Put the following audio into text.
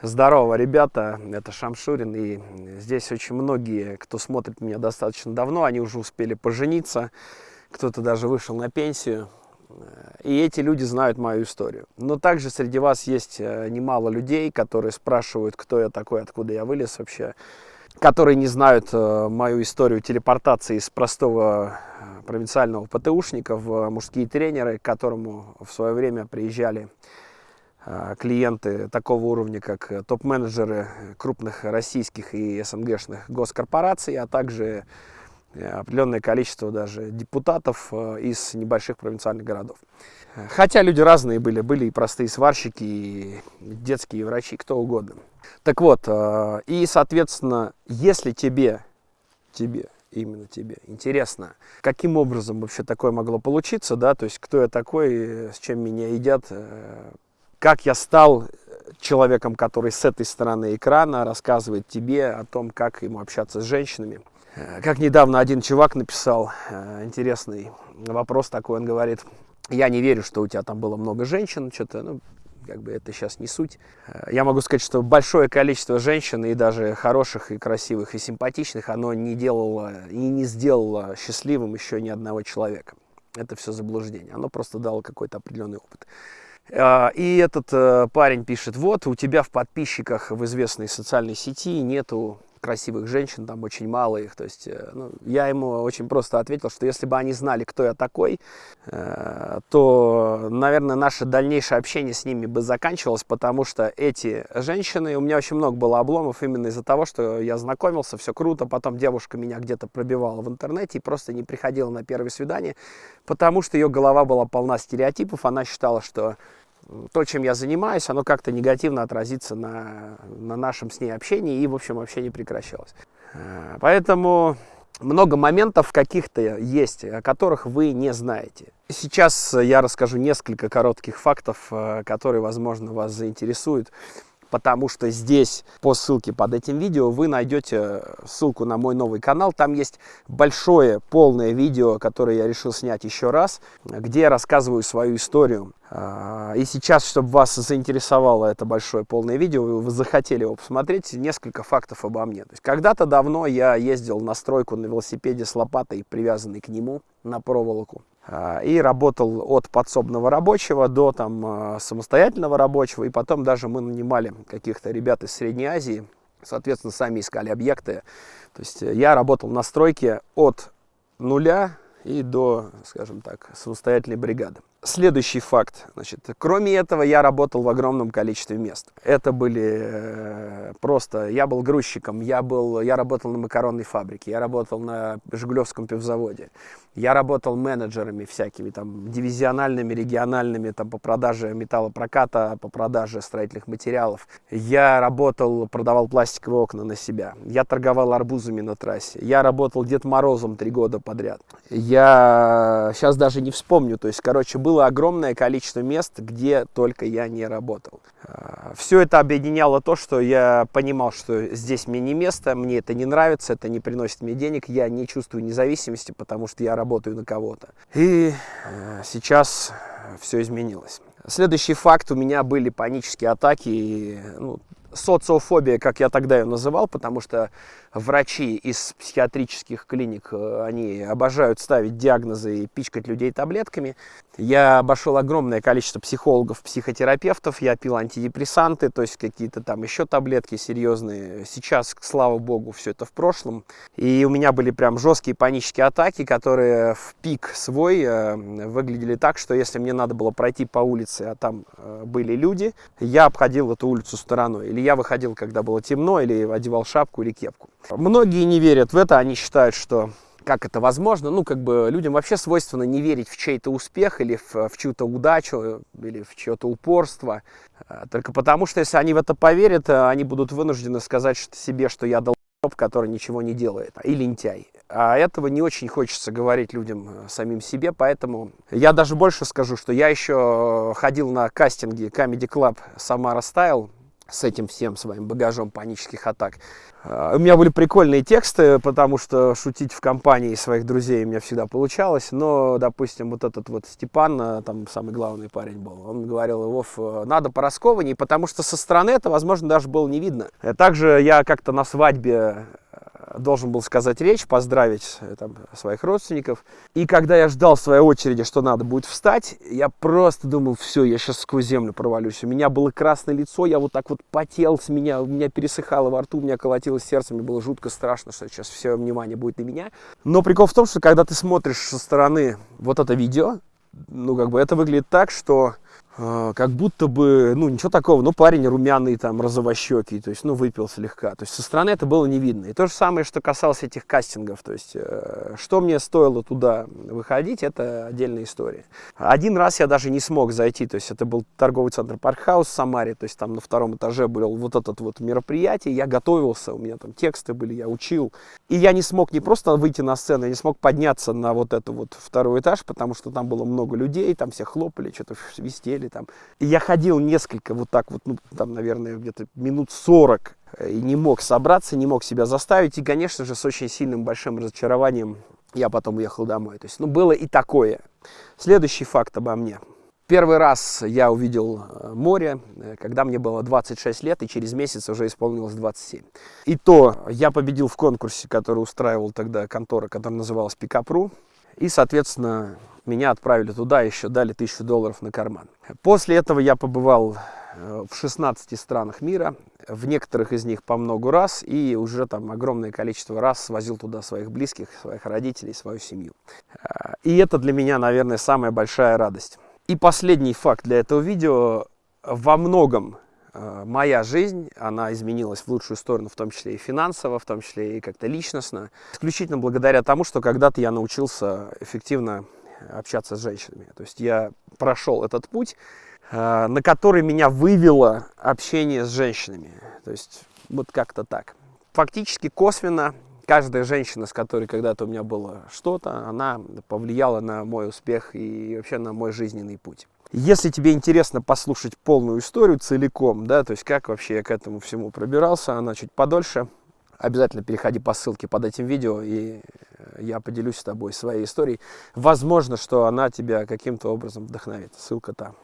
Здорово, ребята, это Шамшурин, и здесь очень многие, кто смотрит меня достаточно давно, они уже успели пожениться, кто-то даже вышел на пенсию, и эти люди знают мою историю. Но также среди вас есть э, немало людей, которые спрашивают, кто я такой, откуда я вылез вообще, которые не знают э, мою историю телепортации из простого э, провинциального ПТУшника в мужские тренеры, к которому в свое время приезжали клиенты такого уровня, как э, топ-менеджеры крупных российских и СНГшных госкорпораций, а также э, определенное количество даже депутатов э, из небольших провинциальных городов. Хотя люди разные были, были и простые сварщики, и детские врачи, кто угодно. Так вот, и, соответственно, если тебе, тебе, именно тебе интересно, каким образом вообще такое могло получиться, да, то есть кто я такой, с чем меня едят, как я стал человеком, который с этой стороны экрана рассказывает тебе о том, как ему общаться с женщинами. Э, как недавно один чувак написал э, интересный вопрос такой, он говорит, я не верю, что у тебя там было много женщин, что-то, ну, как бы это сейчас не суть. Э, я могу сказать, что большое количество женщин, и даже хороших, и красивых, и симпатичных, оно не делало и не сделало счастливым еще ни одного человека. Это все заблуждение. Оно просто дало какой-то определенный опыт. А, и этот э, парень пишет, вот у тебя в подписчиках в известной социальной сети нету красивых женщин, там очень мало их. То есть э, ну, я ему очень просто ответил, что если бы они знали, кто я такой, э, то, наверное, наше дальнейшее общение с ними бы заканчивалось, потому что эти женщины, у меня очень много было обломов именно из-за того, что я знакомился, все круто, потом девушка меня где-то пробивала в интернете и просто не приходила на первое свидание, потому что ее голова была полна стереотипов, она считала, что то, чем я занимаюсь, оно как-то негативно отразится на, на нашем с ней общении и, в общем, вообще не прекращалось. Э, поэтому много моментов каких-то есть, о которых вы не знаете. Сейчас я расскажу несколько коротких фактов, э, которые, возможно, вас заинтересуют потому что здесь по ссылке под этим видео вы найдете ссылку на мой новый канал. Там есть большое полное видео, которое я решил снять еще раз, где я рассказываю свою историю. А, и сейчас, чтобы вас заинтересовало это большое полное видео, вы захотели его посмотреть, несколько фактов обо мне. Когда-то давно я ездил на стройку на велосипеде с лопатой, привязанной к нему на проволоку. А, и работал от подсобного рабочего до там, а, самостоятельного рабочего. И потом даже мы нанимали каких-то ребят из Средней Азии, соответственно, сами искали объекты. То есть э, я работал на стройке от нуля и до, скажем так, самостоятельной бригады. Следующий факт. Значит, кроме этого, я работал в огромном количестве мест. Это были э, просто... Я был грузчиком, я, был, я работал на макаронной фабрике, я работал на Жигулевском пивзаводе, я работал менеджерами всякими, там, дивизиональными, региональными, там, по продаже металлопроката, по продаже строительных материалов. Я работал, продавал пластиковые окна на себя. Я торговал арбузами на трассе. Я работал Дед Морозом три года подряд. Я сейчас даже не вспомню, то есть, короче, было огромное количество мест, где только я не работал. А, Все это объединяло то, что я понимал, что здесь мне не место, мне это не нравится, это не приносит мне денег, я не чувствую независимости, потому что я работаю на кого-то. И а, сейчас все изменилось. Следующий факт, у меня были панические атаки, ну, социофобия, как я тогда ее называл, потому что врачи из психиатрических клиник, э, они обожают ставить диагнозы и пичкать людей таблетками. Я обошел огромное количество психологов, психотерапевтов, я пил антидепрессанты, то есть какие-то там еще таблетки серьезные. Сейчас, слава богу, все это в прошлом. И у меня были прям жесткие панические атаки, которые в пик свой э, выглядели так, что если мне надо было пройти по улице, а там э, были люди, я обходил эту улицу стороной. Или я выходил, когда было темно, или одевал шапку или кепку. Многие не верят в это, они считают, что как это возможно. Ну, как бы людям вообще свойственно не верить в чей-то успех или в, в чью-то удачу, или в чье-то упорство. А, только потому, что если они в это поверят, а, они будут вынуждены сказать себе, что я долб, который ничего не делает, и лентяй. А этого не очень хочется говорить людям а, самим себе, поэтому я даже больше скажу, что я еще ходил на кастинги Comedy Club Самара Style, с этим всем своим багажом панических атак. А, у меня были прикольные тексты, потому что шутить в компании своих друзей у меня всегда получалось. Но, допустим, вот этот вот Степан, а, там самый главный парень был, он говорил, Вов, надо пораскованней, потому что со стороны это, возможно, даже было не видно. Также я как-то на свадьбе должен был сказать речь, поздравить э, там, своих родственников. И когда я ждал своей очереди, что надо будет встать, я просто думал, все, я сейчас сквозь землю провалюсь. У меня было красное лицо, я вот так вот потел с меня, у меня пересыхало во рту, у меня колотилось сердце, мне было жутко страшно, что сейчас все внимание будет на меня. Но прикол в том, что когда ты смотришь со стороны вот это видео, ну, как бы это выглядит так, что как будто бы, ну, ничего такого, ну, парень румяный, там, розовощекий, то есть, ну, выпил слегка. То есть, со стороны это было не видно. И то же самое, что касалось этих кастингов, то есть, э, что мне стоило туда выходить, это отдельная история. Один раз я даже не смог зайти, то есть, это был торговый центр Паркхаус в Самаре, то есть, там на втором этаже был вот этот вот мероприятие, я готовился, у меня там тексты были, я учил, и я не смог не просто выйти на сцену, я не смог подняться на вот этот вот второй этаж, потому что там было много людей, там все хлопали, что-то свистели, там. И я ходил несколько вот так вот, ну, там, наверное, где-то минут 40 э, и не мог собраться, не мог себя заставить. И, конечно же, с очень сильным большим разочарованием я потом уехал домой. То есть, ну, было и такое. Следующий факт обо мне. Первый раз я увидел э, море, э, когда мне было 26 лет, и через месяц уже исполнилось 27. И то я победил в конкурсе, который устраивал тогда контора, которая называлась Пикапру. И, соответственно, меня отправили туда, еще дали тысячу долларов на карман. После этого я побывал э, в 16 странах мира, в некоторых из них по много раз, и уже там огромное количество раз свозил туда своих близких, своих родителей, свою семью. Э, и это для меня, наверное, самая большая радость. И последний факт для этого видео. Во многом моя жизнь, она изменилась в лучшую сторону, в том числе и финансово, в том числе и как-то личностно. Исключительно благодаря тому, что когда-то я научился эффективно общаться с женщинами. То есть я прошел этот путь, э, на который меня вывело общение с женщинами. То есть вот как-то так. Фактически косвенно каждая женщина, с которой когда-то у меня было что-то, она повлияла на мой успех и вообще на мой жизненный путь. Если тебе интересно послушать полную историю целиком, да, то есть как вообще я к этому всему пробирался, она чуть подольше, обязательно переходи по ссылке под этим видео, и э, я поделюсь с тобой своей историей. Возможно, что она тебя каким-то образом вдохновит. Ссылка там.